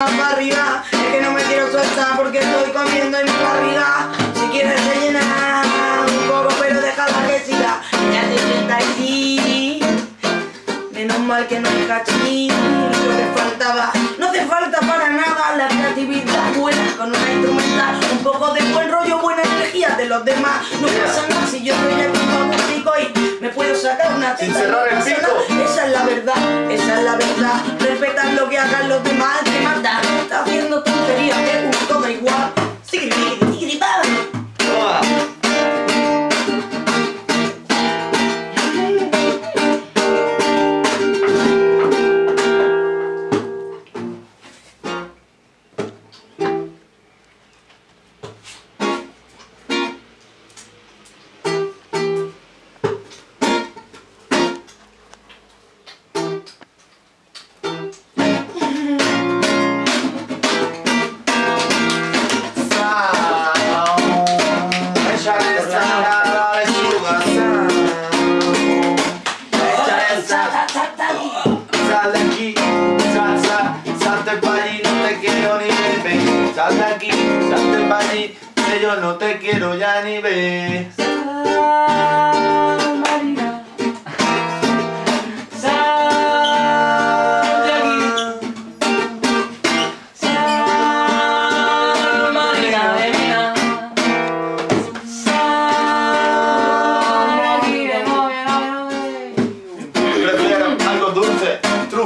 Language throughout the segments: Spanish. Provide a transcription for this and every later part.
Es que no me quiero soltar porque estoy comiendo en mi barriga. Si quieres rellenar un poco pero déjala que siga. Ya te sienta aquí. Menos mal que no hay cachín Lo que faltaba. No hace falta para nada la creatividad buena. Con una instrumental Un poco de buen rollo, buena energía de los demás. No pasa nada si yo soy Sin cerrar el pico. Esa es la verdad, esa es la verdad. Respetan lo que hagan los demás Te mata, está haciendo tonterías Que un todo igual sal. De aquí, sal, sal, salte pa' allí, no te quiero ni ver. Sal de aquí, salte pa' allí, que yo no te quiero ya ni ver.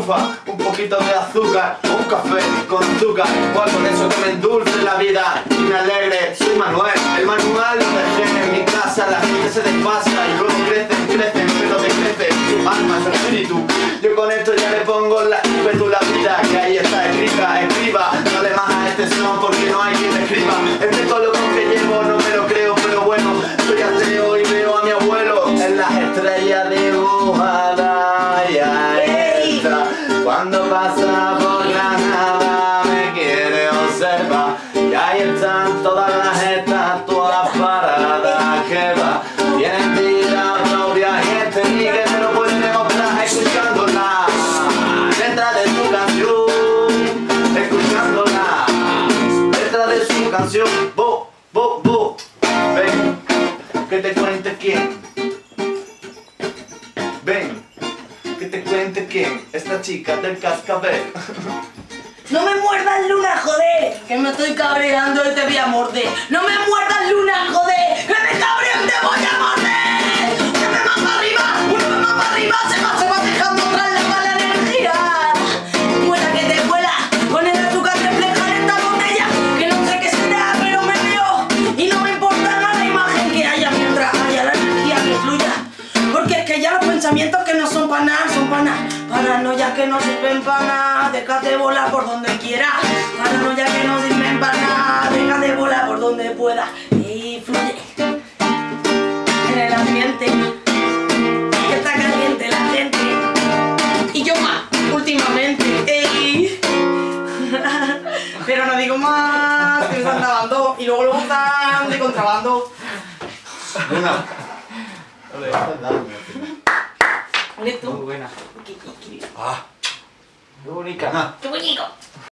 Un poquito de azúcar, o un café con azúcar, igual con eso que me endulce la vida y me alegre. Soy Manuel, el manual lo dejé en mi casa, la gente se desfasa y luego crecen, crecen, pero decrece su alma, su espíritu. Yo con esto ya le pongo la la vida que ahí está escrita, escriba, dale más a este son porque no hay quien escriba. Este color que que va. Tienen vida propia y este ni que me lo puede demostrar escuchándola. Letra de su canción, escuchándola. Letra de su canción, bo, bo, bo. Ven, que te cuente quién. Ven, que te cuente quién. Esta chica del cascabel. No me muerdas luna, joder, que me estoy cabreando y te voy a morder. No me muerdas no son nada. Paranoia que no sirven para nada, déjate volar por donde quieras. Paranoia que no sirven para nada, déjate volar por donde puedas. Y fluye en el ambiente, que está caliente la gente. Y yo más, últimamente. Pero no digo más, que me están grabando y luego lo están de contrabando. Neto. Muy buena. Ah. Qué bonita. Qué bonito.